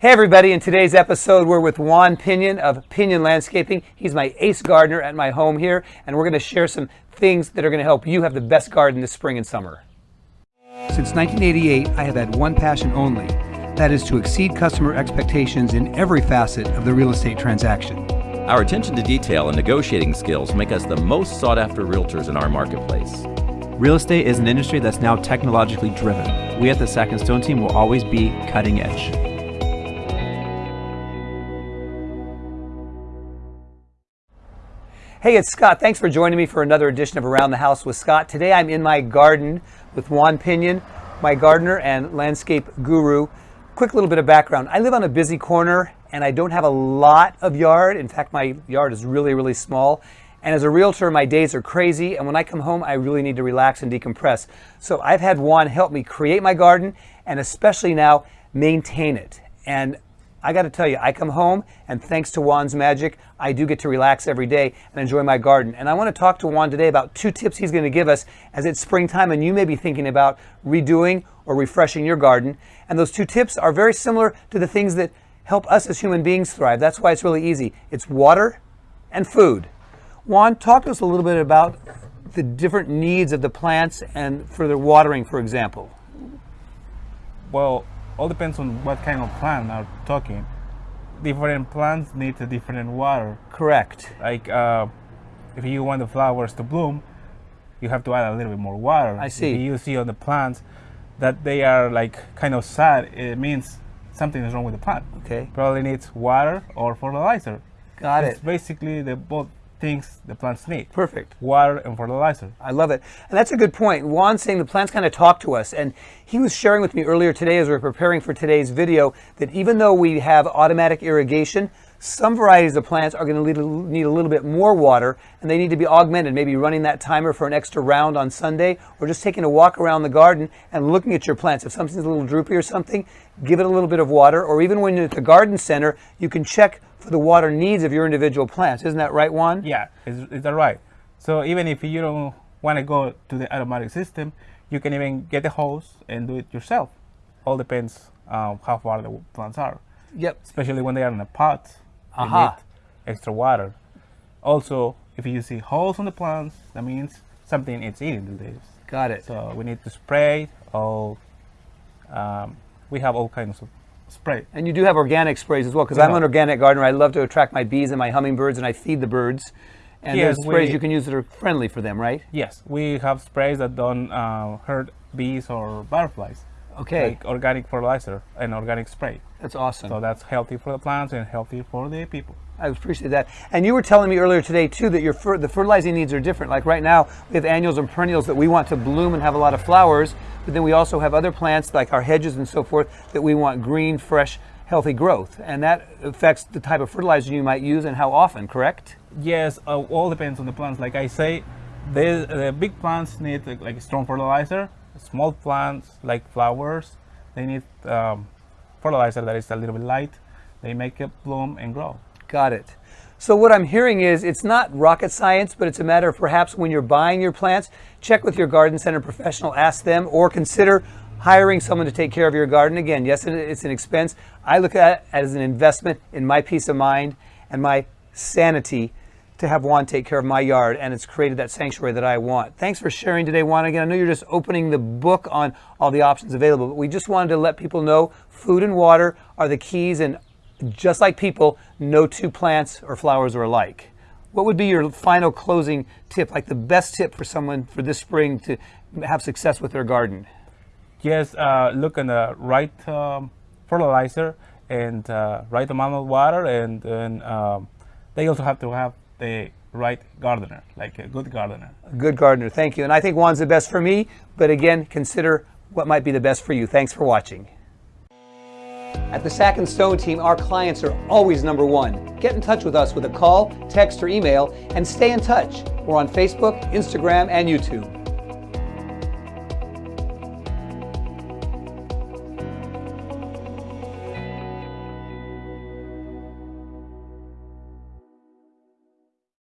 Hey everybody, in today's episode we're with Juan Pinion of Pinion Landscaping. He's my ace gardener at my home here and we're going to share some things that are going to help you have the best garden this spring and summer. Since 1988 I have had one passion only, that is to exceed customer expectations in every facet of the real estate transaction. Our attention to detail and negotiating skills make us the most sought after realtors in our marketplace. Real estate is an industry that's now technologically driven. We at the Sack and Stone team will always be cutting edge. Hey, it's Scott. Thanks for joining me for another edition of Around the House with Scott. Today I'm in my garden with Juan Pinion, my gardener and landscape guru. Quick little bit of background. I live on a busy corner and I don't have a lot of yard. In fact, my yard is really, really small. And as a realtor, my days are crazy. And when I come home, I really need to relax and decompress. So I've had Juan help me create my garden and especially now maintain it. And I got to tell you, I come home and thanks to Juan's magic, I do get to relax every day and enjoy my garden. And I want to talk to Juan today about two tips he's going to give us as it's springtime and you may be thinking about redoing or refreshing your garden. And those two tips are very similar to the things that help us as human beings thrive. That's why it's really easy. It's water and food. Juan, talk to us a little bit about the different needs of the plants and for the watering, for example. Well, all depends on what kind of plant are talking. Different plants need a different water. Correct. Like uh, if you want the flowers to bloom, you have to add a little bit more water. I see. If you see on the plants that they are like kind of sad, it means something is wrong with the plant. Okay. Probably needs water or fertilizer. Got it's it. basically the both things the plants need. Perfect. Water and fertilizer. I love it. And that's a good point. Juan's saying the plants kind of talk to us. And he was sharing with me earlier today as we were preparing for today's video that even though we have automatic irrigation, some varieties of plants are going to need a little bit more water and they need to be augmented, maybe running that timer for an extra round on Sunday or just taking a walk around the garden and looking at your plants. If something's a little droopy or something, give it a little bit of water or even when you're at the garden center, you can check for the water needs of your individual plants. Isn't that right, Juan? Yeah, is, is that right? So even if you don't want to go to the automatic system, you can even get a hose and do it yourself. All depends um, how far the plants are. Yep. Especially when they are in a pot Aha. Need extra water. Also, if you see holes on the plants, that means something is eating the leaves. Got it. So we need to spray all. Um, we have all kinds of spray. And you do have organic sprays as well, because I'm an organic gardener. I love to attract my bees and my hummingbirds, and I feed the birds. And Yes, there's sprays we- you can use that are friendly for them, right? Yes, we have sprays that don't uh, hurt bees or butterflies. Okay, Like organic fertilizer and organic spray. that's awesome. So that's healthy for the plants and healthy for the people. I appreciate that. And you were telling me earlier today too that your fer- the fertilizing needs are different. Like right now, we have annuals and perennials that we want to bloom and have a lot of flowers, but then we also have other plants like our hedges and so forth that we want green, fresh, healthy growth, and that affects the type of fertilizer you might use and how often. Correct? Yes, uh, all depends on the plants. Like I say, the, the big plants need like, like strong fertilizer. Small plants like flowers, they need um, fertilizer that is a little bit light. They make it bloom and grow. Got it. So what I'm hearing is it's not rocket science, but it's a matter of perhaps when you're buying your plants, check with your garden center professional, ask them, or consider hiring someone to take care of your garden. Again, yes, it's an expense. I look at it as an investment in my peace of mind and my sanity to have Juan take care of my yard, and it's created that sanctuary that I want. Thanks for sharing today, Juan. Again, I know you're just opening the book on all the options available, but we just wanted to let people know food and water are the keys, and just like people, no two plants or flowers are alike. What would be your final closing tip, like the best tip for someone for this spring to have success with their garden? Just uh, look at the right um, fertilizer and uh, right amount of water, and then um, they also have to have the right gardener, like a good gardener. A good gardener, thank you. And I think Juan's the best for me, but again, consider what might be the best for you. Thanks for watching. At the Sack and Stone team, our clients are always number one. Get in touch with us with a call, text, or email, and stay in touch. We're on Facebook, Instagram, and YouTube.